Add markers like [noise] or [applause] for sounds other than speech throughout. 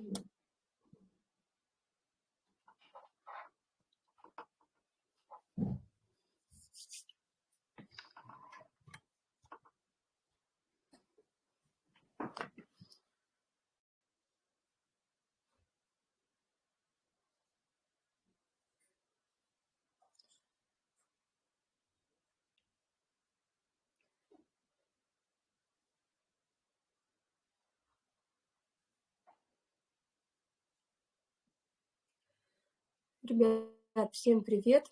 嗯。Ребят, всем привет!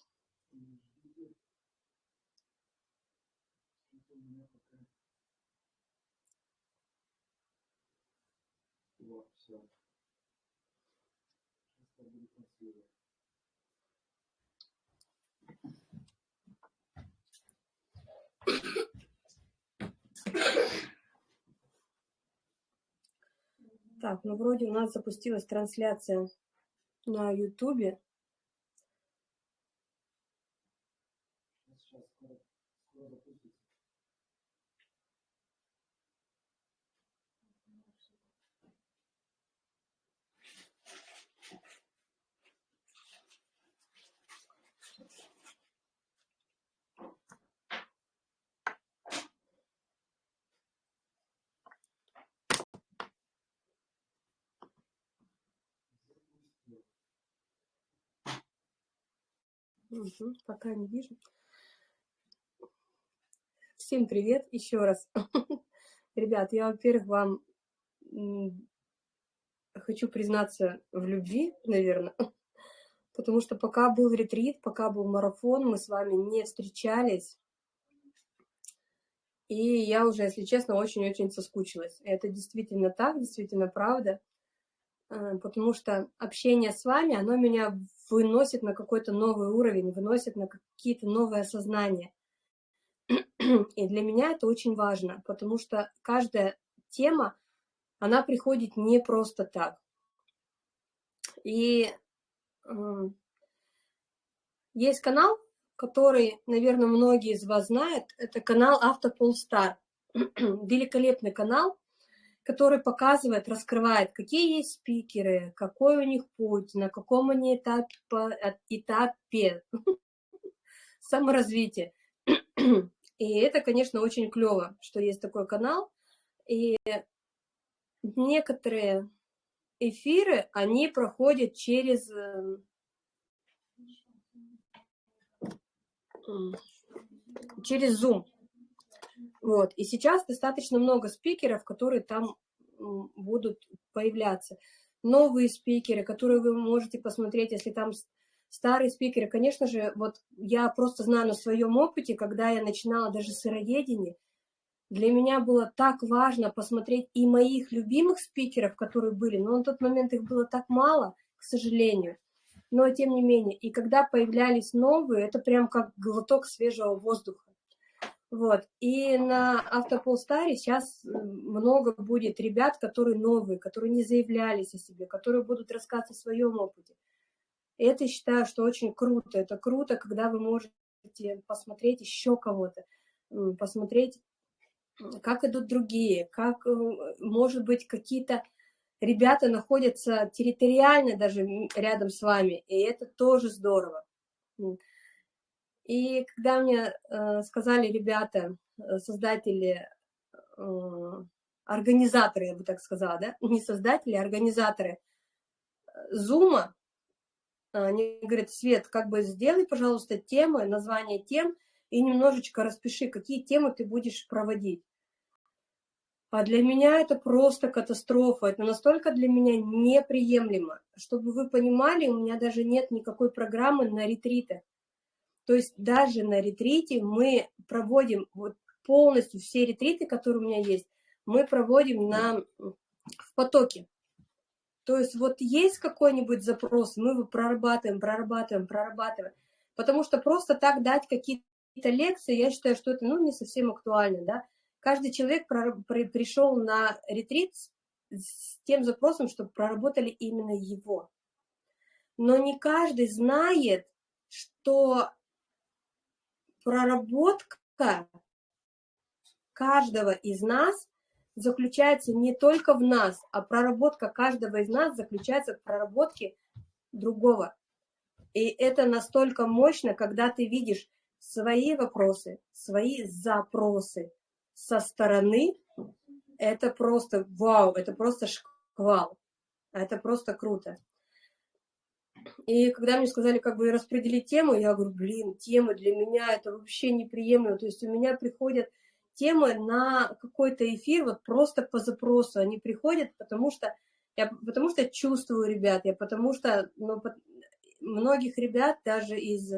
Так, ну вроде у нас запустилась трансляция на ютубе. Угу, пока не вижу. Всем привет еще раз. [laughs] Ребят, я, во-первых, вам хочу признаться в любви, наверное, [laughs] потому что пока был ретрит, пока был марафон, мы с вами не встречались, и я уже, если честно, очень-очень соскучилась. Это действительно так, действительно правда. Э, потому что общение с вами, оно меня выносит на какой-то новый уровень, выносит на какие-то новые осознания. [clears throat] И для меня это очень важно, потому что каждая тема, она приходит не просто так. И э, есть канал, который, наверное, многие из вас знают, это канал Автополстар. [clears throat] Великолепный канал, который показывает, раскрывает, какие есть спикеры, какой у них путь, на каком они этапе, этапе [laughs] саморазвития. [clears throat] И это, конечно, очень клево, что есть такой канал. И некоторые эфиры, они проходят через... Э, через Zoom. Вот. И сейчас достаточно много спикеров, которые там будут появляться. Новые спикеры, которые вы можете посмотреть, если там старые спикеры. Конечно же, вот я просто знаю на своем опыте, когда я начинала даже сыроедение, для меня было так важно посмотреть и моих любимых спикеров, которые были, но на тот момент их было так мало, к сожалению. Но тем не менее, и когда появлялись новые, это прям как глоток свежего воздуха. Вот. И на Автополстаре сейчас много будет ребят, которые новые, которые не заявлялись о себе, которые будут рассказывать о своем опыте. Это считаю, что очень круто. Это круто, когда вы можете посмотреть еще кого-то, посмотреть, как идут другие, как, э, может быть, какие-то ребята находятся территориально даже рядом с вами, и это тоже здорово. И когда мне э, сказали ребята, э, создатели, организаторы, я бы так сказала, да, не создатели, а организаторы Зума, они говорят, Свет, как бы сделай, пожалуйста, темы, название тем, и немножечко распиши, какие темы ты будешь проводить. А для меня это просто катастрофа, это настолько для меня неприемлемо. Чтобы вы понимали, у меня даже нет никакой программы на ретриты. То есть даже на ретрите мы проводим вот полностью все ретриты, которые у меня есть, мы проводим на, в потоке. То есть вот есть какой-нибудь запрос, мы его прорабатываем, прорабатываем, прорабатываем. Потому что просто так дать какие-то лекции, я считаю, что это ну, не совсем актуально. Да? Каждый человек пришел на ретрит с тем запросом, чтобы проработали именно его. Но не каждый знает, что проработка каждого из нас заключается не только в нас, а проработка каждого из нас заключается в проработке другого. И это настолько мощно, когда ты видишь свои вопросы, свои запросы со стороны, это просто вау, это просто шквал, это просто круто. И когда мне сказали, как бы распределить тему, я говорю, блин, темы для меня это вообще неприемлемо. То есть у меня приходят темы на какой-то эфир вот просто по запросу. Они приходят, потому что я потому что чувствую ребят, я потому что ну, многих ребят даже из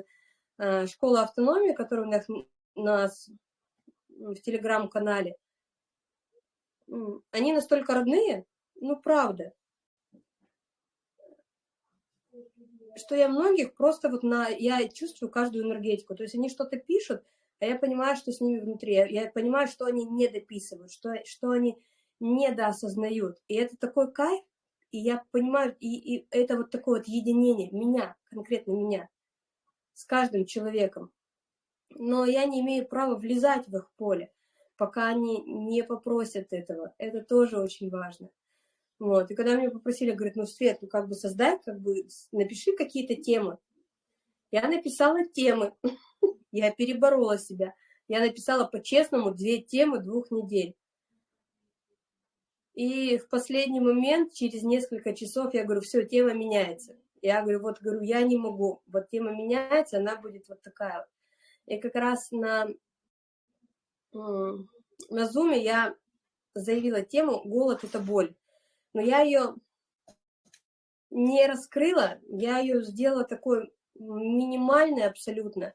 э, школы автономии, которые у нас, у нас в телеграм-канале, они настолько родные, ну правда, что я многих просто вот на, я чувствую каждую энергетику, то есть они что-то пишут, а я понимаю, что с ними внутри, я понимаю, что они не дописывают, что, что они недоосознают, и это такой кайф, и я понимаю, и, и это вот такое вот единение меня, конкретно меня, с каждым человеком, но я не имею права влезать в их поле, пока они не попросят этого, это тоже очень важно. Вот. И когда меня попросили, говорят, ну, Свет, ну, как бы создай, как бы напиши какие-то темы. Я написала темы, я переборола себя. Я написала по-честному две темы двух недель. И в последний момент, через несколько часов, я говорю, все, тема меняется. Я говорю, вот, говорю, я не могу. Вот тема меняется, она будет вот такая. И как раз на, на Zoom я заявила тему «Голод – это боль» но я ее не раскрыла, я ее сделала такой минимальной абсолютно.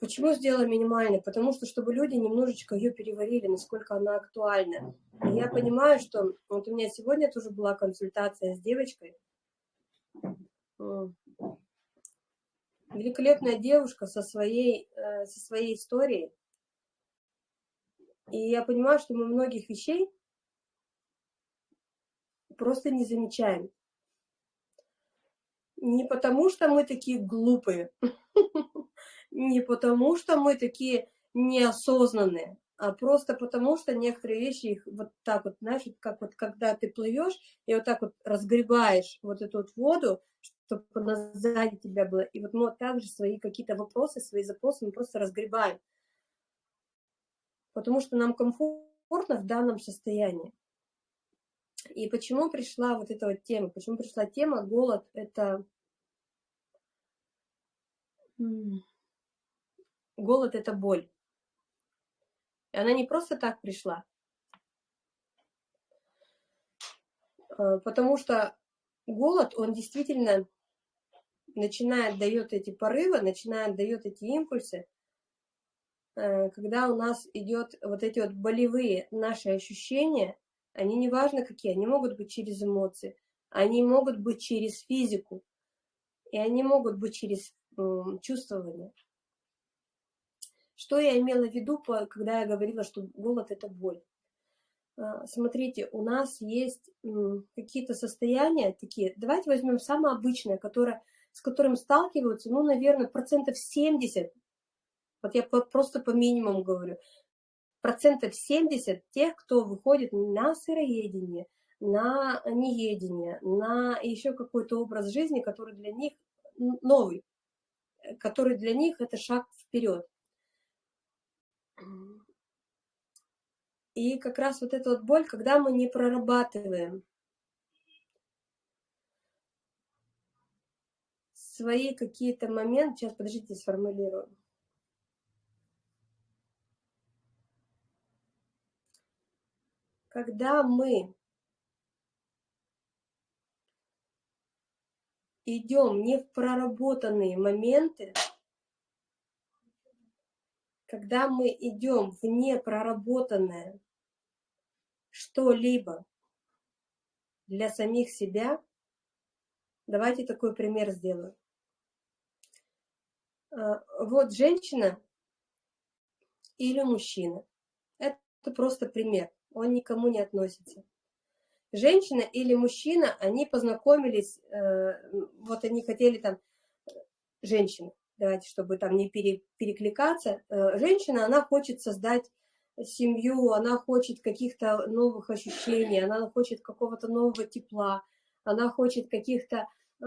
Почему сделала минимальной? Потому что, чтобы люди немножечко ее переварили, насколько она актуальна. И я понимаю, что... Вот у меня сегодня тоже была консультация с девочкой. Великолепная девушка со своей, э, со своей историей. И я понимаю, что мы многих вещей просто не замечаем. Не потому, что мы такие глупые, [laughs] не потому, что мы такие неосознанные, а просто потому, что некоторые вещи их вот так вот, знаешь, как вот когда ты плывешь и вот так вот разгребаешь вот эту вот воду, чтобы она сзади тебя была, и вот мы вот так свои какие-то вопросы, свои запросы мы просто разгребаем, потому что нам комфортно в данном состоянии. И почему пришла вот эта вот тема? Почему пришла тема голод? Это голод это боль. И она не просто так пришла. А, потому что голод, он действительно начинает, дает эти порывы, начинает, дает эти импульсы, э, когда у нас идет вот эти вот болевые наши ощущения, они не важно какие, они могут быть через эмоции, они могут быть через физику, и они могут быть через чувствование. Что я имела в виду, когда я говорила, что голод – это боль? А, смотрите, у нас есть какие-то состояния такие, давайте возьмем самое обычное, которое, с которым сталкиваются, ну, наверное, процентов 70, вот я просто по минимуму говорю, процентов 70 тех, кто выходит на сыроедение, на неедение, на еще какой-то образ жизни, который для них новый, который для них это шаг вперед. И как раз вот эта вот боль, когда мы не прорабатываем свои какие-то моменты, сейчас, подождите, сформулирую. когда мы идем не в проработанные моменты, когда мы идем в непроработанное что-либо для самих себя, давайте такой пример сделаю. А, вот женщина или мужчина. Это просто пример он никому не относится. Женщина или мужчина, они познакомились, э, вот они хотели там, женщина, давайте, чтобы там не пере, перекликаться, э, женщина, она хочет создать семью, она хочет каких-то новых ощущений, она хочет какого-то нового тепла, она хочет каких-то э,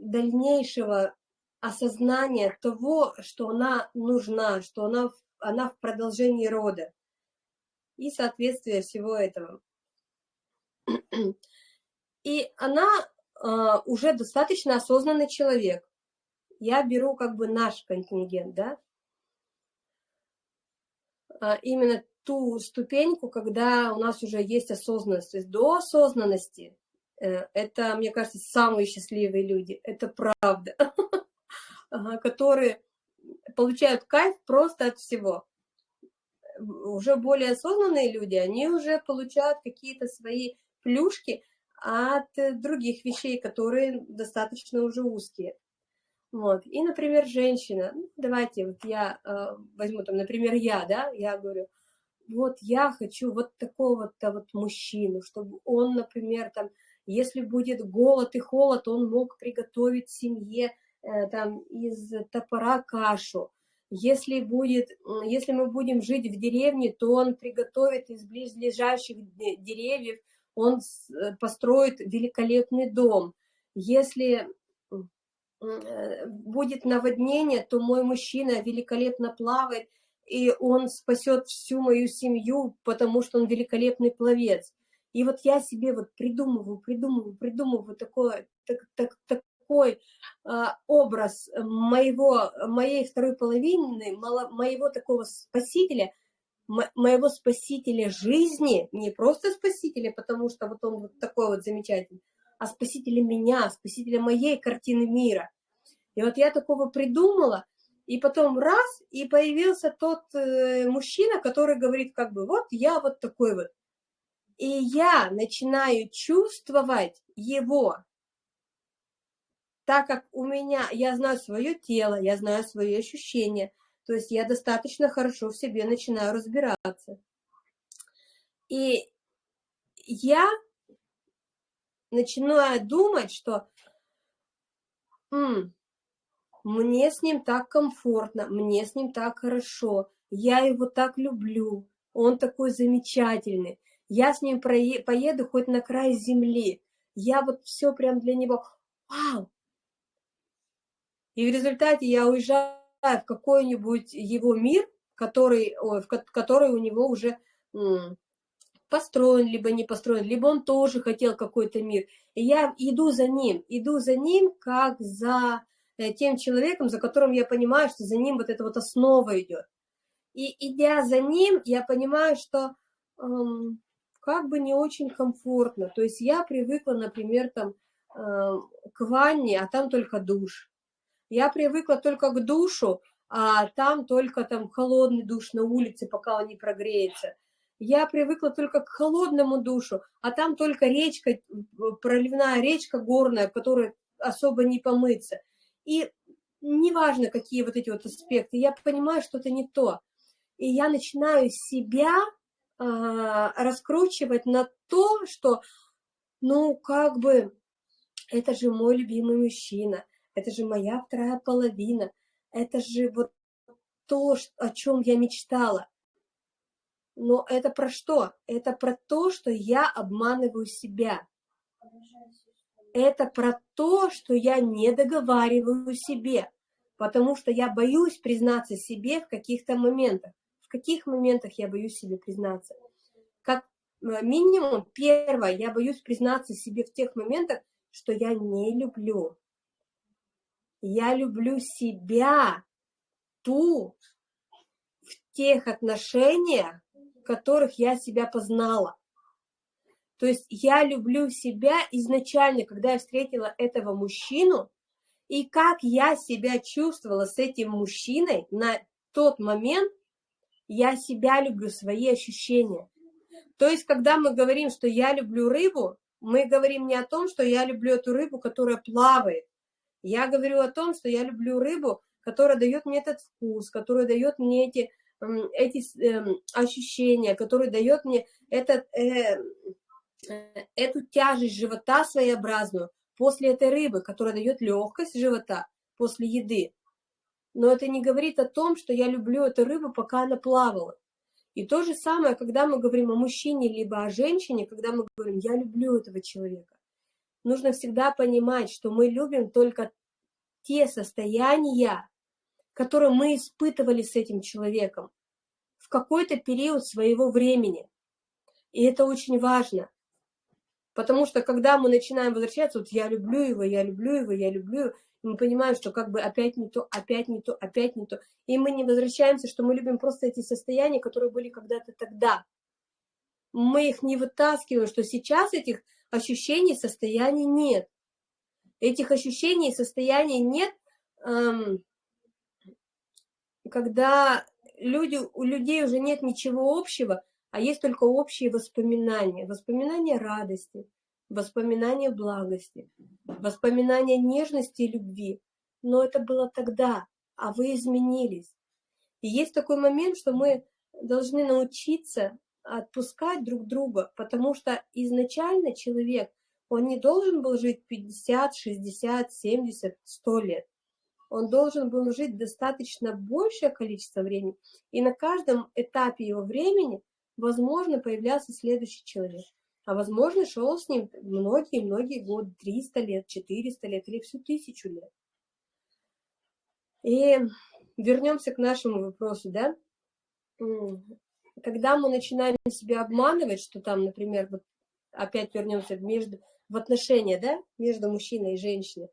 дальнейшего осознания того, что она нужна, что она, она в продолжении рода и соответствие всего этого. И она э, уже достаточно осознанный человек. Я беру как бы наш контингент, да, а, именно ту ступеньку, когда у нас уже есть осознанность. То есть до осознанности э, это, мне кажется, самые счастливые люди, это правда, [laughs] которые получают кайф просто от всего. Уже более осознанные люди, они уже получают какие-то свои плюшки от других вещей, которые достаточно уже узкие. Вот. И, например, женщина, ну, давайте вот я э, возьму там, например, я, да, я говорю, вот я хочу вот такого-то вот мужчину, чтобы он, например, там, если будет голод и холод, он мог приготовить семье э, там из топора кашу. Если, будет, если мы будем жить в деревне, то он приготовит из близлежащих деревьев, он э, построит великолепный дом. Если будет наводнение, то мой мужчина великолепно плавает, и он спасет всю мою семью, потому что он великолепный пловец. И вот я себе вот придумываю, придумываю, придумываю такой, так, так, такой а, образ моего, моей второй половины, моего такого спасителя, моего спасителя жизни, не просто спасителя, потому что вот он вот такой вот замечательный, а спасителя меня, спасителя моей картины мира. И вот я такого придумала, и потом раз, и появился тот э, мужчина, который говорит как бы, вот я вот такой вот. И я начинаю чувствовать его, так как у меня, я знаю свое тело, я знаю свои ощущения, то есть я достаточно хорошо в себе начинаю разбираться. И я начинаю думать, что мне с ним так комфортно, мне с ним так хорошо, я его так люблю, он такой замечательный, я с ним поеду хоть на край земли, я вот все прям для него, вау! И в результате я уезжаю в какой-нибудь его мир, который, ой, в который у него уже построен, либо не построен, либо он тоже хотел какой-то мир. И я иду за ним, иду за ним, как за э, тем человеком, за которым я понимаю, что за ним вот эта вот основа идет. И идя за ним, я понимаю, что эм, как бы не очень комфортно. То есть я привыкла, например, там, э, к ванне, а там только душ. Я привыкла только к душу, а там только там холодный душ на улице, пока он не прогреется. Я привыкла только к холодному душу, а там только речка, проливная речка горная, которой особо не помыться. И неважно, какие вот эти вот аспекты, я понимаю, что это не то. И я начинаю себя э, раскручивать на то, что, ну, как бы, это же мой любимый мужчина, это же моя вторая половина, это же вот то, о чем я мечтала. Но это про что? Это про то, что я обманываю себя. Это про то, что я не договариваю себе, потому что я боюсь признаться себе в каких-то моментах. В каких моментах я боюсь себе признаться? Как э, минимум, первое, я боюсь признаться себе в тех моментах, что я не люблю. Я люблю себя, ту, в тех отношениях, которых я себя познала. То есть я люблю себя изначально, когда я встретила этого мужчину, и как я себя чувствовала с этим мужчиной на тот момент, я себя люблю, свои ощущения. То есть, когда мы говорим, что я люблю рыбу, мы говорим не о том, что я люблю эту рыбу, которая плавает. Я говорю о том, что я люблю рыбу, которая дает мне этот вкус, которая дает мне эти эти эм, ощущения, которые дает мне этот, э, э, эту тяжесть живота своеобразную после этой рыбы, которая дает легкость живота после еды. Но это не говорит о том, что я люблю эту рыбу, пока она плавала. И то же самое, когда мы говорим о мужчине либо о женщине, когда мы говорим «я люблю этого человека», нужно всегда понимать, что мы любим только те состояния, которые мы испытывали с этим человеком в какой-то период своего времени. И это очень важно. Потому что когда мы начинаем возвращаться, вот я люблю его, я люблю его, я люблю его, мы понимаем, что как бы опять не то, опять не то, опять не то. И мы не возвращаемся, что мы любим просто эти состояния, которые были когда-то тогда. Мы их не вытаскиваем, что сейчас этих ощущений, состояний нет. Этих ощущений, состояний нет, эм, когда люди, у людей уже нет ничего общего, а есть только общие воспоминания. Воспоминания радости, воспоминания благости, воспоминания нежности и любви. Но это было тогда, а вы изменились. И есть такой момент, что мы должны научиться отпускать друг друга, потому что изначально человек, он не должен был жить 50, 60, 70, 100 лет. Он должен был жить достаточно большее количество времени. И на каждом этапе его времени, возможно, появлялся следующий человек. А возможно, шел с ним многие-многие годы, 300 лет, 400 лет или всю тысячу лет. И вернемся к нашему вопросу, да? Когда мы начинаем себя обманывать, что там, например, вот опять вернемся между, в отношения, да, между мужчиной и женщиной,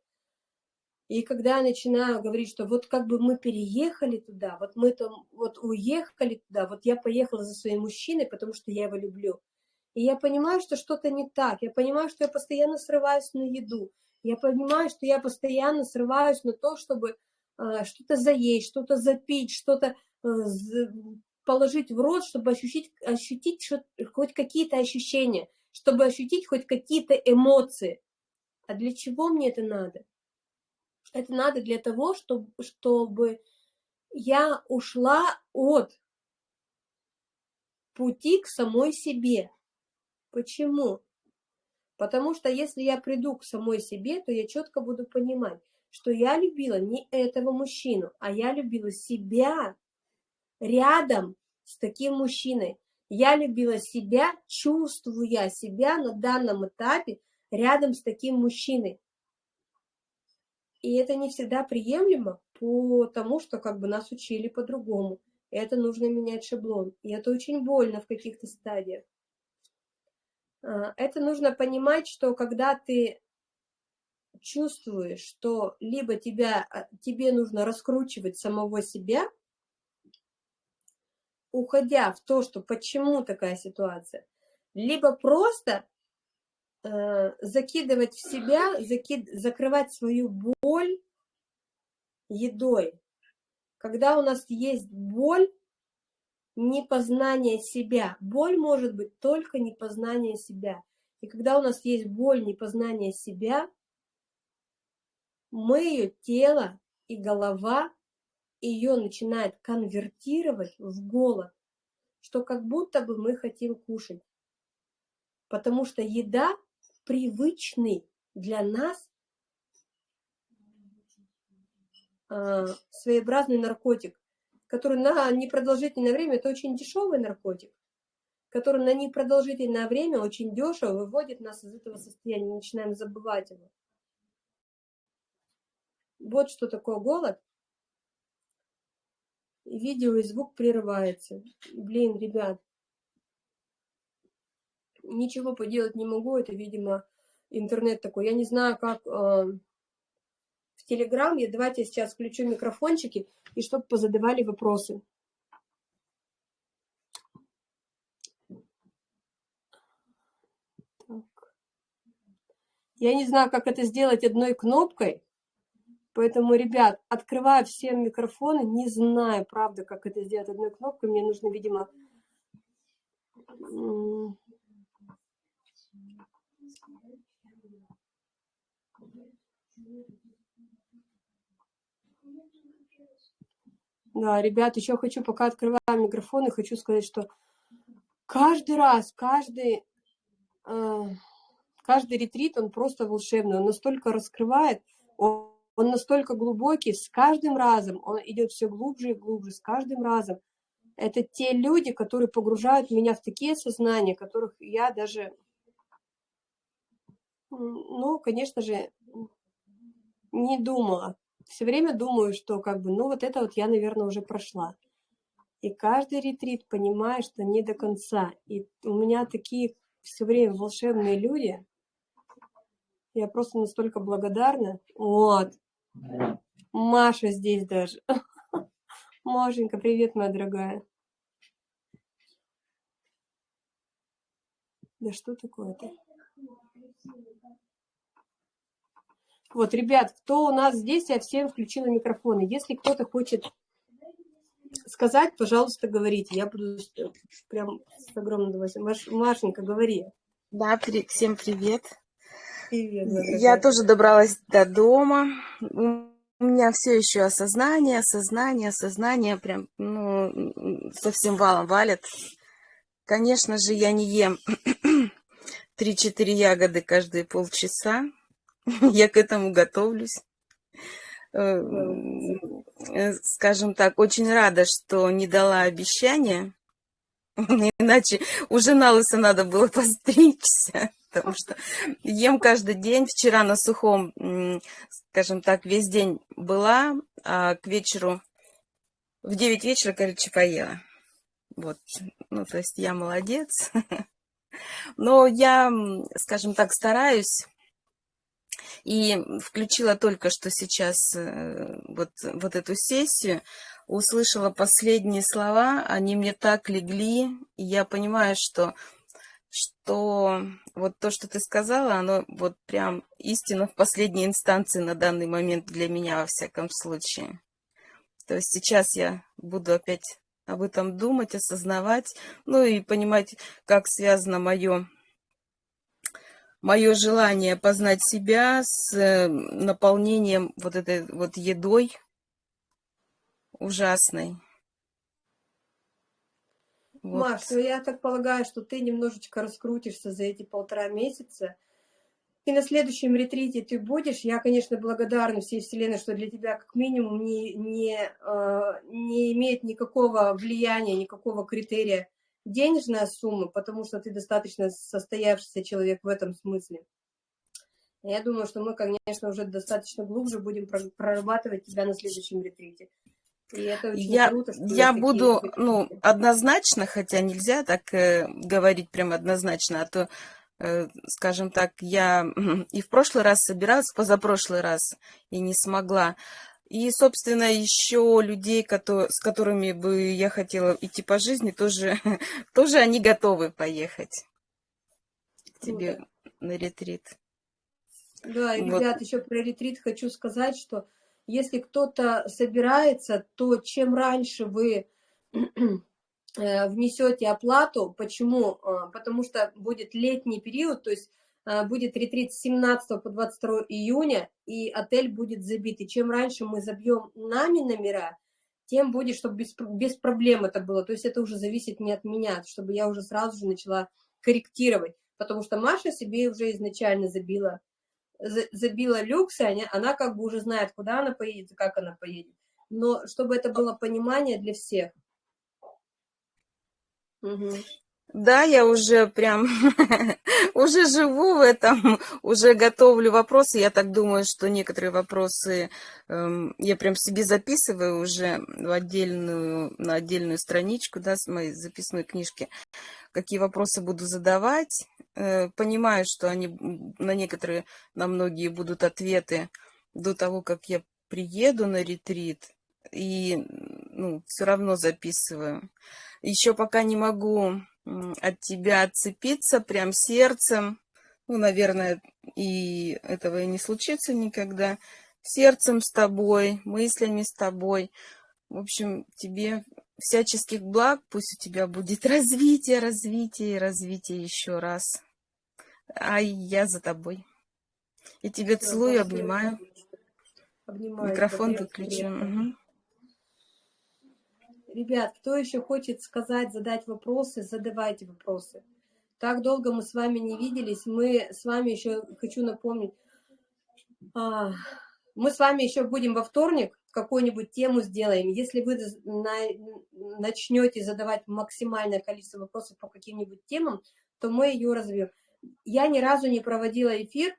и когда я начинаю говорить, что вот как бы мы переехали туда, вот мы там вот уехали туда, вот я поехала за своим мужчиной, потому что я его люблю. И я понимаю, что что-то не так. Я понимаю, что я постоянно срываюсь на еду. Я понимаю, что я постоянно срываюсь на то, чтобы э, что-то заесть, что-то запить, что-то э, положить в рот, чтобы ощутить, ощутить что, хоть какие-то ощущения, чтобы ощутить хоть какие-то эмоции. А для чего мне это надо? Это надо для того, чтобы, чтобы я ушла от пути к самой себе. Почему? Потому что если я приду к самой себе, то я четко буду понимать, что я любила не этого мужчину, а я любила себя рядом с таким мужчиной. Я любила себя, чувствуя себя на данном этапе рядом с таким мужчиной. И это не всегда приемлемо, потому что как бы нас учили по-другому. Это нужно менять шаблон. И это очень больно в каких-то стадиях. А, это нужно понимать, что когда ты чувствуешь, что либо тебя, а, тебе нужно раскручивать самого себя, уходя в то, что почему такая ситуация, либо просто э, закидывать в себя, закид, закрывать свою боль едой. Когда у нас есть боль, непознание себя. Боль может быть только непознание себя. И когда у нас есть боль, непознание себя, мы ее тело и голова ее начинает конвертировать в голод, что как будто бы мы хотим кушать. Потому что еда привычный для нас э, своеобразный наркотик который на непродолжительное время, это очень дешевый наркотик, который на непродолжительное время очень дешево выводит нас из этого состояния, начинаем забывать его. Вот что такое голод. Видео и звук прерывается. Блин, ребят, ничего поделать не могу, это, видимо, интернет такой. Я не знаю, как э, в Телеграм. Я давайте сейчас включу микрофончики, и чтобы позадавали вопросы. Так. Я не знаю, как это сделать одной кнопкой, поэтому, ребят, открываю все микрофоны, не знаю, правда, как это сделать одной кнопкой. Мне нужно, видимо, Да, ребят, еще хочу, пока открываю микрофон, и хочу сказать, что каждый раз, каждый, э, каждый ретрит, он просто волшебный, он настолько раскрывает, он, он настолько глубокий, с каждым разом он идет все глубже и глубже, с каждым разом. Это те люди, которые погружают меня в такие сознания, которых я даже, ну, конечно же, не думала. Все время думаю, что как бы, ну, вот это вот я, наверное, уже прошла. И каждый ретрит понимаю, что не до конца. И у меня такие все время волшебные люди. Я просто настолько благодарна. Вот. Маша здесь даже. [laughs] Машенька, привет, моя дорогая. Да что такое-то? Вот, ребят, кто у нас здесь, я всем включила микрофоны. Если кто-то хочет сказать, пожалуйста, говорите. Я буду прям с огромным удовольствием. Маш, Машенька, говори. Да, при, всем привет. Привет. Я тоже добралась до дома. У меня все еще осознание, осознание, осознание прям ну, совсем валом валит. Конечно же, я не ем [clears throat] 3-4 ягоды каждые полчаса. [laughs] Я к этому готовлюсь. Э, скажем так, очень рада, что не дала обещания, [laughs] иначе уже на лысо надо было [laughs] постричься, потому что ем каждый день. Вчера на сухом, скажем так, весь день была, а к вечеру, в 9 вечера, короче, поела. Вот, ну, то есть я молодец. Но я, скажем так, стараюсь и включила только что сейчас э, вот, вот эту сессию, услышала последние слова, они мне так легли, и я понимаю, что, что вот то, что ты сказала, оно вот прям истина в последней инстанции на данный момент для меня, во всяком случае. То есть сейчас я буду опять об этом думать, осознавать, ну и понимать, как связано мое мое желание познать себя с э, наполнением вот этой вот едой ужасной. Вот. Маш, ну я так полагаю, что ты немножечко раскрутишься за эти полтора месяца. И на следующем ретрите ты будешь. Я, конечно, благодарна всей Вселенной, что для тебя как минимум не, не, э, не имеет никакого влияния, никакого критерия денежная сумма, потому что ты достаточно состоявшийся человек в этом смысле. Я думаю, что мы, конечно, уже достаточно глубже будем прорабатывать тебя на следующем ретрите. И это очень я, круто, что я буду, ну, однозначно, хотя нельзя так э, говорить прям однозначно, а то, э, скажем так, я [clears throat] и в прошлый раз собиралась, позапрошлый раз, и не смогла. И, собственно, еще людей, которые, с которыми бы я хотела идти по жизни, тоже, [laughs] тоже они готовы поехать к тебе ну, на ретрит. Да, и, вот. ребят, еще про ретрит хочу сказать, что если кто-то собирается, то чем раньше вы [clears throat] э, внесете оплату, почему? А, потому что будет летний период, то есть будет ретрит с 17 по 22 июня, и отель будет забит. И чем раньше мы забьем нами номера, тем будет, чтобы без, без проблем это было. То есть это уже зависит не от меня, чтобы я уже сразу же начала корректировать. Потому что Маша себе уже изначально забила, забила люксы, она, она как бы уже знает, куда она поедет, как она поедет. Но чтобы это было понимание для всех. Угу. Да, я уже прям, [laughs] уже живу в этом, уже готовлю вопросы. Я так думаю, что некоторые вопросы э, я прям себе записываю уже в отдельную, на отдельную страничку, да, с моей записной книжки. Какие вопросы буду задавать. Э, понимаю, что они, на некоторые, на многие будут ответы до того, как я приеду на ретрит. И, ну, все равно записываю. Еще пока не могу от тебя отцепиться прям сердцем. Ну, наверное, и этого и не случится никогда. Сердцем с тобой, мыслями с тобой. В общем, тебе всяческих благ, пусть у тебя будет [laughs] развитие, развитие развитие еще раз. А я за тобой. И тебе целую, обнимаю. обнимаю. Микрофон выключен. Угу. Ребят, кто еще хочет сказать, задать вопросы, задавайте вопросы. Так долго мы с вами не виделись. Мы с вами еще, хочу напомнить, а, мы с вами еще будем во вторник, какую-нибудь тему сделаем. Если вы начнете задавать максимальное количество вопросов по каким-нибудь темам, то мы ее развьем. Я ни разу не проводила эфир,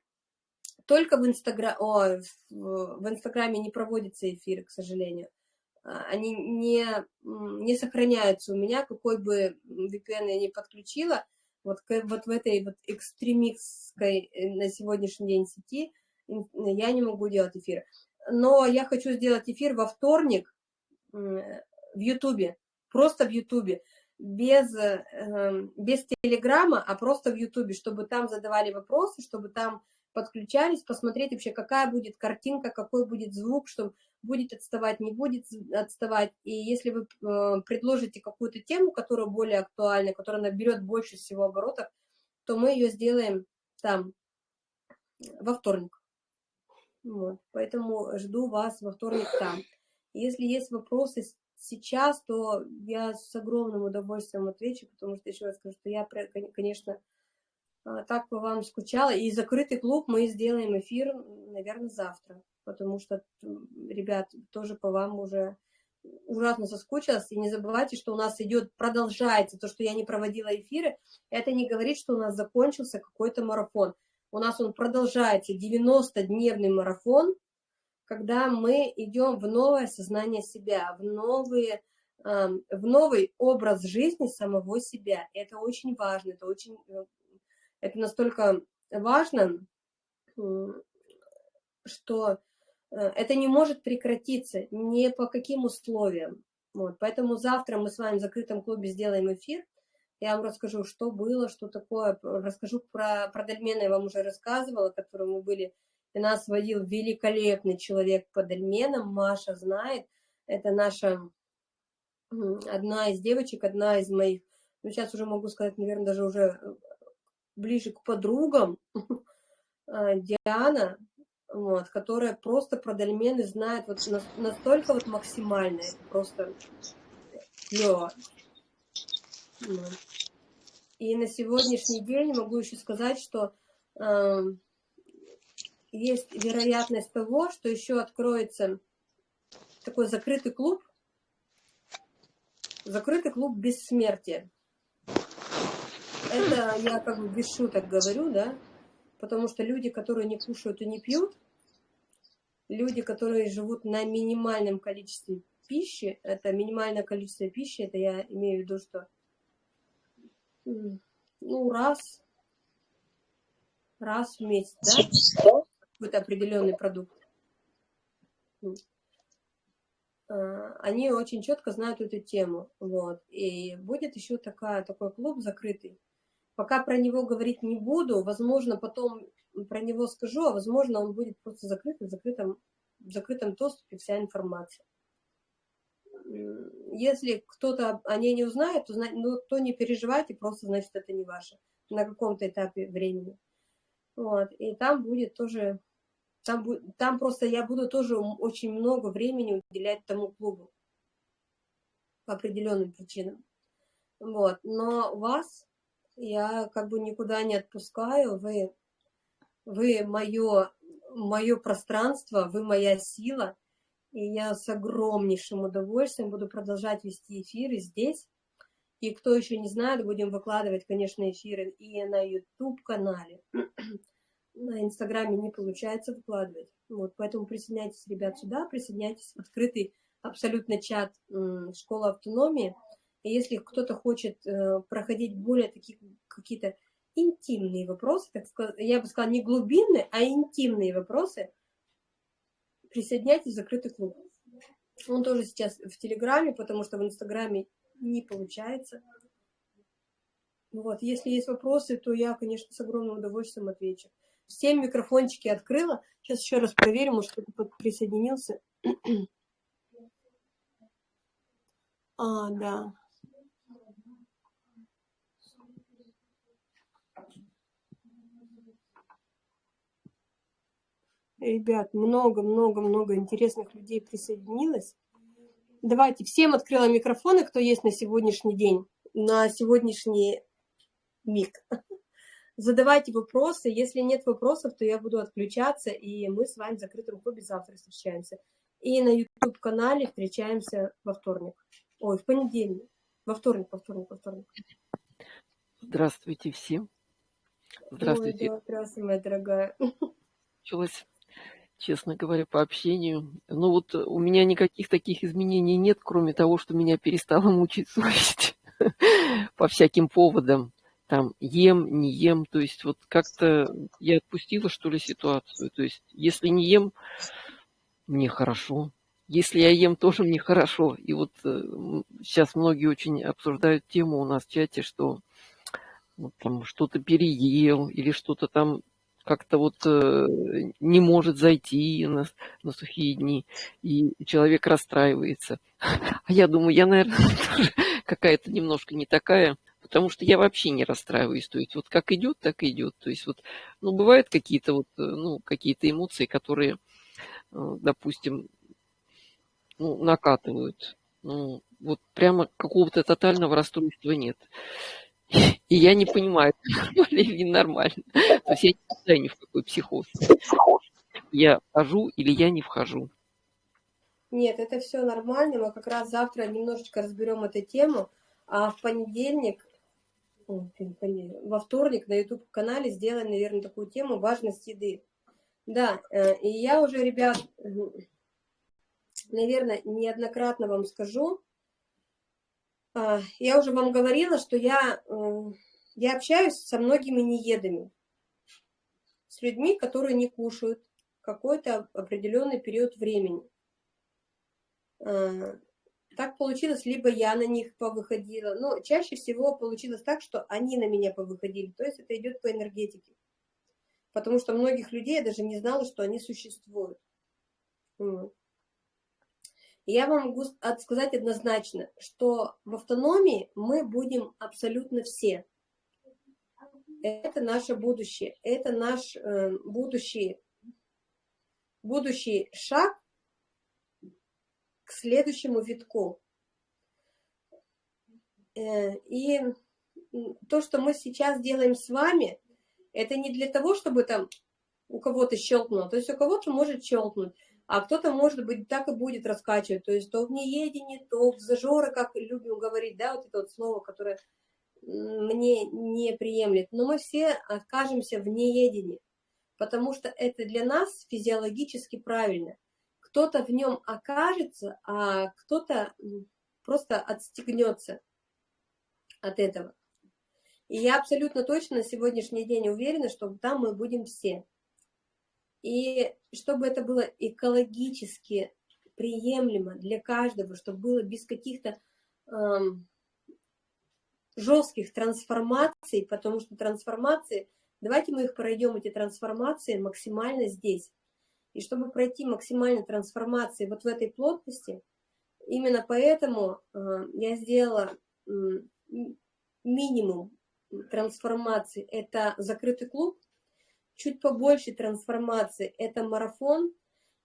только в, Инстагра... О, в Инстаграме не проводятся эфиры, к сожалению. А, они не, не сохраняются у меня, какой бы VPN я не подключила, вот, вот в этой вот экстремистской э, на сегодняшний день сети я не могу делать эфир. Но я хочу сделать эфир во вторник в Ютубе, просто в Ютубе, без, эм, без Телеграма, а просто в Ютубе, чтобы там задавали вопросы, чтобы там подключались, посмотреть вообще, какая будет картинка, какой будет звук, что будет отставать, не будет отставать. И если вы э, предложите какую-то тему, которая более актуальна, которая наберет больше всего оборотов, то мы ее сделаем там во вторник. Вот. Поэтому жду вас во вторник там. Если есть вопросы сейчас, то я с огромным удовольствием отвечу, потому что еще раз скажу, что я, конечно, а, так по вам скучала. И закрытый клуб мы сделаем эфир, наверное, завтра, потому что, ребят, тоже по вам уже ужасно соскучилась. И не забывайте, что у нас идет, продолжается то, что я не проводила эфиры. Это не говорит, что у нас закончился какой-то марафон. У нас он продолжается, 90-дневный марафон, когда мы идем в новое сознание себя, в, новые, в новый образ жизни самого себя. Это очень важно, это очень э, это настолько важно, что э, это не может прекратиться ни по каким условиям. Вот, поэтому завтра мы с вами в закрытом клубе сделаем эфир. Я вам расскажу, что было, что такое. Расскажу про, про Дальмена, я вам уже рассказывала, которым мы были. И нас водил великолепный человек по Дальменам, Маша знает. Это наша одна из девочек, одна из моих, ну сейчас уже могу сказать, наверное, даже уже э, ближе к подругам, [laughs] а, Диана, вот, которая просто про дольмены знает вот настолько вот максимально, просто клево. И на сегодняшний день могу еще сказать, что э, есть вероятность того, что еще откроется такой закрытый клуб, закрытый клуб бессмертия. Это я как бы без шуток говорю, да, потому что люди, которые не кушают и не пьют, люди, которые живут на минимальном количестве пищи, это минимальное количество пищи, это я имею в виду, что ну, раз, раз в месяц, да, какой-то определенный продукт. А, они очень четко знают эту тему, вот, и будет еще такая, такой клуб закрытый, Пока про него говорить не буду, возможно, потом про него скажу, а возможно, он будет просто закрыт, в закрытом, в закрытом доступе вся информация. Если кто-то о ней не узнает, то, ну, то не переживайте, просто значит это не ваше на каком-то этапе времени. Вот, и там будет тоже, там, будет, там просто я буду тоже очень много времени уделять тому клубу по определенным причинам. Вот, но вас я как бы никуда не отпускаю, вы, вы мое, мое пространство, вы моя сила, и я с огромнейшим удовольствием буду продолжать вести эфиры здесь. И кто еще не знает, будем выкладывать, конечно, эфиры и на YouTube-канале. [clears throat] На Инстаграме не получается выкладывать. Вот, поэтому присоединяйтесь, ребят, сюда, присоединяйтесь в открытый абсолютно чат «Школа автономии». Если кто-то хочет э, проходить более такие какие-то интимные вопросы, так сказать, я бы сказала, не глубинные, а интимные вопросы, присоединяйтесь в закрытый клуб. Он тоже сейчас в Телеграме, потому что в Инстаграме не получается. Вот, если есть вопросы, то я, конечно, с огромным удовольствием отвечу. Всем микрофончики открыла. Сейчас еще раз проверим, может, кто-то присоединился. [clears throat] А, да. Ребят, много-много-много интересных людей присоединилось. Давайте, всем открыла микрофоны, кто есть на сегодняшний день, на сегодняшний миг. Задавайте вопросы. Если нет вопросов, то я буду отключаться, и мы с вами в закрытом клубе завтра встречаемся. И на YouTube-канале встречаемся во вторник. Ой, в понедельник. Во вторник, во вторник, во вторник. Здравствуйте всем. Здравствуйте. Ой, здравствуй, моя дорогая. Началось, честно говоря, по общению. Ну вот у меня никаких таких изменений нет, кроме того, что меня перестала мучить совесть [laughs] по всяким поводам. Там ем, не ем. То есть вот как-то я отпустила, что ли, ситуацию. То есть если не ем, мне хорошо. Если я ем, тоже мне хорошо. И вот э, сейчас многие очень обсуждают тему у нас в чате, что вот, там что-то переел или что-то там как-то вот э, не может зайти на, на сухие дни, и человек расстраивается. [laughs] А я думаю, я, наверное, [laughs] тоже какая-то немножко не такая, потому что я вообще не расстраиваюсь. То есть вот как идет, так идет. То есть вот, ну, бывают какие-то вот, э, ну, какие-то эмоции, которые Э, допустим, ну, накатывают. Ну, вот прямо какого-то тотального расстройства нет. И я не понимаю, [laughs] нормально или ненормально. То есть я не знаю ни в какой психоз. Я вхожу или я не вхожу. Нет, это все нормально. Мы как раз завтра немножечко разберем эту тему. А в понедельник, во вторник на YouTube-канале сделаем, наверное, такую тему «Важность еды». Да, э, и я уже, ребят, наверное, неоднократно вам скажу, я уже вам говорила, что я, я общаюсь со многими неедами, с людьми, которые не кушают какой-то определенный период времени. А, так получилось, либо я на них повыходила, но чаще всего получилось так, что они на меня повыходили, то есть это идет по энергетике. Потому что многих людей я даже не знала, что они существуют. Я вам могу сказать однозначно, что в автономии мы будем абсолютно все. Это наше будущее, это наш э, будущий, будущий шаг к следующему витку. Э, и то, что мы сейчас делаем с вами, это не для того, чтобы там у кого-то щелкнуло. То есть у кого-то может щелкнуть, а кто-то, может быть, так и будет раскачивать. То есть то в неедении, то в зажоры, как любим говорить, да, вот это вот слово, которое мне не приемлет. Но мы все окажемся в неедении, потому что это для нас физиологически правильно. Кто-то в нем окажется, а кто-то просто отстегнется от этого. И я абсолютно точно на сегодняшний день уверена, что там мы будем все. И чтобы это было экологически приемлемо для каждого, чтобы было без каких-то эм, жестких трансформаций, потому что трансформации, давайте мы их пройдем, эти трансформации, максимально здесь. И чтобы пройти максимально трансформации вот в этой плотности, именно поэтому э, я сделала э, минимум трансформации – это закрытый клуб, чуть побольше трансформации – это марафон,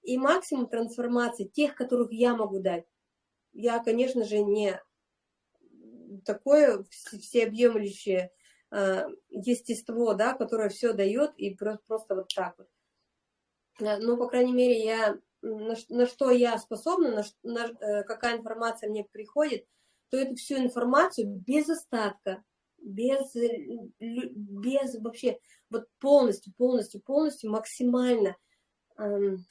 и максимум трансформации тех, которых я могу дать. Я, конечно же, не такое всеобъемлющее э, естество, да, которое все дает и просто, вот так вот. Э, ну, по крайней мере, я на, на что я способна, на, на, э, какая информация мне приходит, то эту всю информацию без остатка без, без вообще, вот полностью, полностью, полностью, максимально эм,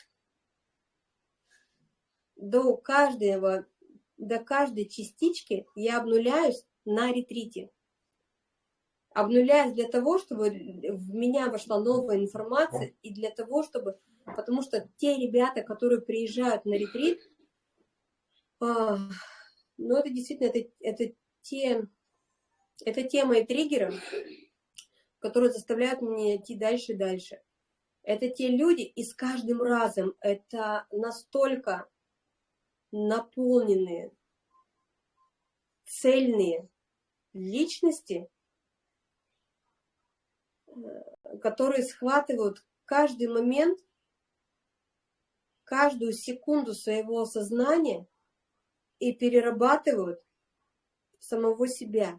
до каждого, до каждой частички я обнуляюсь на ретрите. Обнуляюсь для того, чтобы в меня вошла новая информация, и для того, чтобы, потому что те ребята, которые приезжают на ретрит, э, ну это действительно, это, это те это тема и триггеры, которые заставляют меня идти дальше и дальше. Это те люди, и с каждым разом это настолько наполненные, цельные личности, э, которые схватывают каждый момент, каждую секунду своего сознания и перерабатывают самого себя.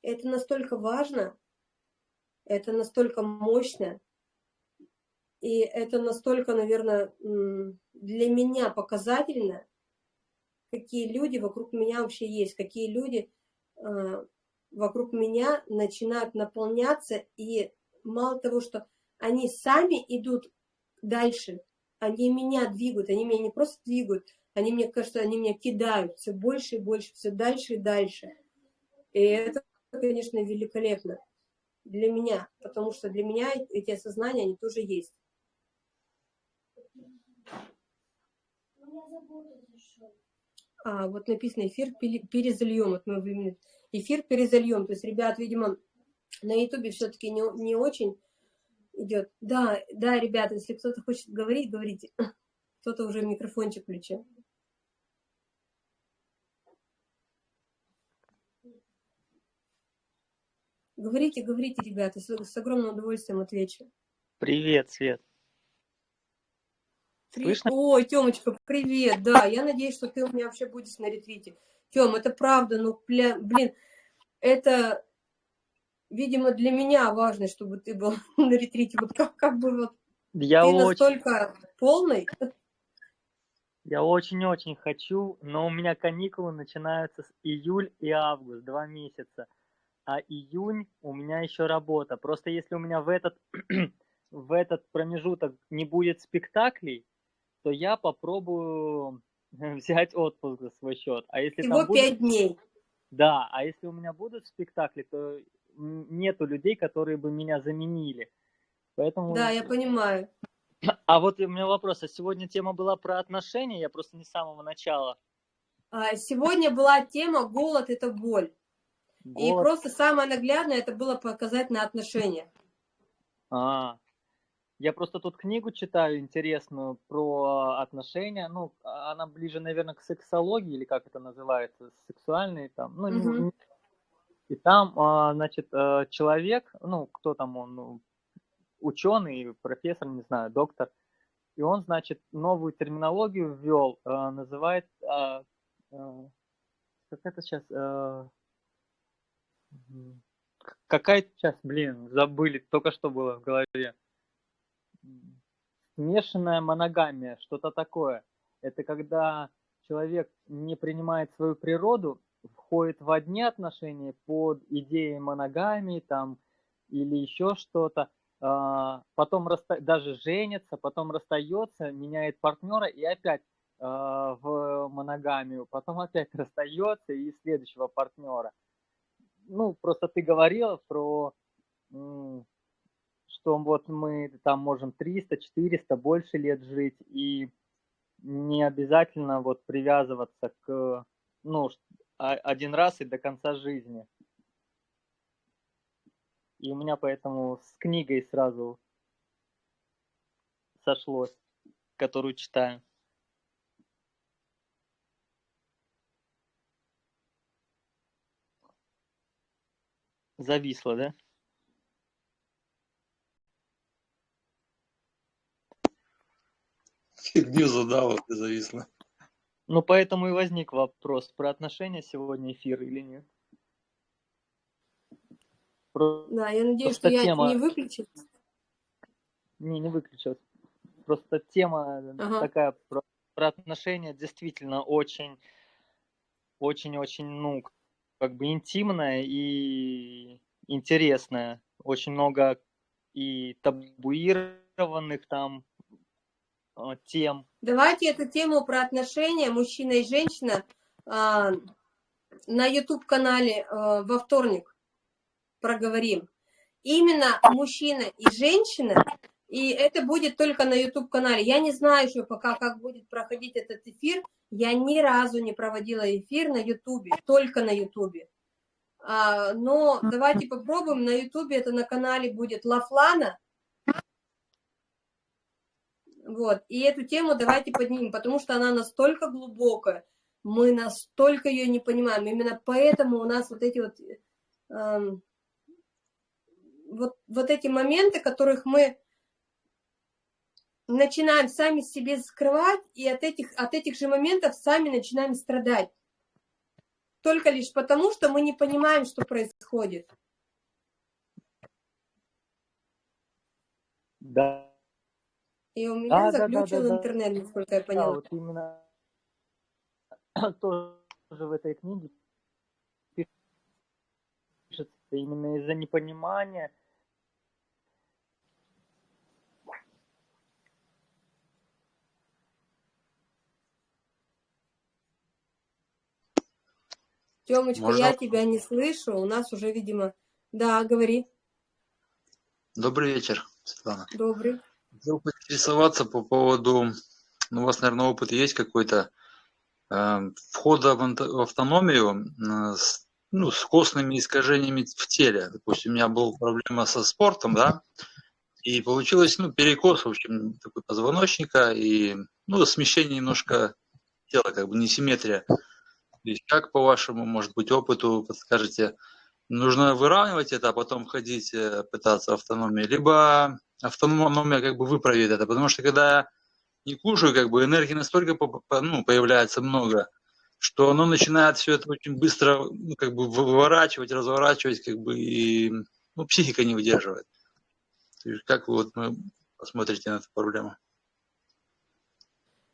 Это настолько важно, это настолько мощно. И это настолько, наверное, для меня показательно, какие люди вокруг меня вообще есть, какие люди э, вокруг меня начинают наполняться, и мало того, что они сами идут дальше, они меня двигают, они меня не просто двигают, они, мне кажется, они меня кидают все больше и больше, все дальше и дальше. И это, конечно, великолепно для меня, потому что для меня эти осознания, они тоже есть. А, вот написано эфир перезальем. Вот мы эфир перезальем. То есть, ребят, видимо, на ютубе все-таки не, не очень идет. Да, да, ребята, если кто-то хочет говорить, говорите. Кто-то уже микрофончик включил. Говорите, говорите, ребята, с, с огромным удовольствием отвечу. Привет, Свет. Слышно? Ой, Тёмочка, привет, да, я надеюсь, что ты у меня вообще будешь на ретрите. Тём, это правда, ну, бля, блин, это, видимо, для меня важно, чтобы ты был [laughs] на ретрите. Вот как, как бы вот я ты очень... настолько полный. Я очень-очень хочу, но у меня каникулы начинаются с июль и август, два месяца. А июнь у меня еще работа. Просто если у меня в этот, [clears throat] в этот промежуток не будет спектаклей, то я попробую [laughs] взять отпуск за свой счет. А если Всего пять будут... дней. Да, а если у меня будут спектакли, то нету людей, которые бы меня заменили. Поэтому... Да, я понимаю. А вот у меня вопрос. А сегодня тема была про отношения? Я просто не с самого начала. А, сегодня была тема «Голод – это боль». Голод. И просто самое наглядное это было показать на отношения. А, я просто тут книгу читаю интересную про отношения. Ну, она ближе, наверное, к сексологии, или как это называется, сексуальные там. Ну, угу. И там, а, значит, э, человек, ну, кто там он, ну, ученый, профессор, не знаю, доктор, и он, значит, новую терминологию ввел, э, называет, а, э, как это сейчас, какая-то сейчас, блин, забыли, только что было в голове смешанная моногамия, что-то такое. Это когда человек не принимает свою природу, входит в одни отношения под идеей моногамии там или еще что-то, а, потом расста... даже женится, потом расстается, меняет партнера и опять а, в моногамию, потом опять [laughs] расстается и следующего партнера. Ну, просто ты говорила про что вот мы там можем 300, 400, больше лет жить, и не обязательно вот привязываться к, ну, один раз и до конца жизни. И у меня поэтому с книгой сразу сошлось, которую читаю. Зависло, да? [laughs] Фигню задал, и зависло. Ну, поэтому и возник вопрос, про отношения сегодня эфир или нет. Про... Да, я надеюсь, Просто что тема... я не выключил. Не, не выключил. Просто тема ага. такая про, про отношения действительно очень, очень-очень, ну, как бы интимная и интересная. Очень много и табуированных там Э, тем. Давайте эту тему про отношения мужчина и женщина а, на YouTube-канале а, во вторник проговорим. Именно мужчина и женщина, и это будет только на YouTube-канале. Я не знаю еще пока, как будет проходить этот эфир. Я ни разу не проводила эфир на YouTube, только на YouTube. А, но давайте попробуем. На YouTube это на канале будет Лафлана. Вот. И эту тему давайте поднимем, потому что она настолько глубокая, мы настолько ее не понимаем. Именно поэтому у нас вот эти вот, э, вот, вот эти моменты, которых мы начинаем сами себе скрывать, и от этих, от этих же моментов сами начинаем страдать. Только лишь потому, что мы не понимаем, что происходит. Да, И у меня а, заключил да, да, интернет, да. насколько я поняла. Да, вот именно тоже в этой книге пишется именно из-за непонимания Темочка, Можно... я тебя не слышу, у нас уже, видимо... Да, говори. Добрый вечер, Светлана. Добрый. Хотел поинтересоваться по поводу... Ну, у вас, наверное, опыт есть какой-то э, входа в автономию э, с, ну, с костными искажениями в теле. Допустим, у меня была проблема со спортом, да, и получилось, ну, перекос, в общем, такой позвоночника и, ну, смещение немножко тела, как бы несимметрия. То есть как по вашему, может быть, опыту подскажете, нужно выравнивать это, а потом ходить, э, пытаться автономии, либо автономия как бы выправит это, потому что когда не кушаю, как бы энергии настолько ну, появляется много, что оно начинает все это очень быстро ну, как бы выворачивать, разворачивать, как бы и ну, психика не выдерживает. Как вы вот ну, посмотрите на эту проблему?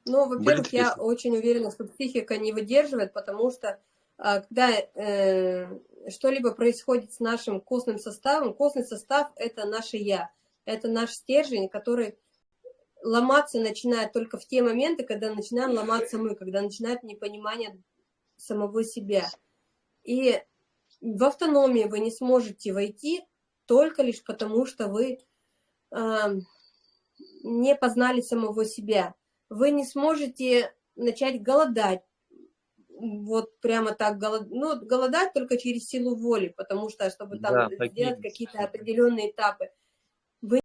Ну, во-первых, я очень уверена, что психика не выдерживает, потому что а, когда э, что-либо происходит с нашим костным составом, костный состав – это наше «я», это наш стержень, который ломаться начинает только в те моменты, когда начинаем ломаться мы, когда начинает непонимание самого себя. И в автономии вы не сможете войти только лишь потому, что вы э, не познали самого себя вы не сможете начать голодать. Вот прямо так голод... ну, голодать только через силу воли, потому что, чтобы там да, сделать какие-то определенные этапы.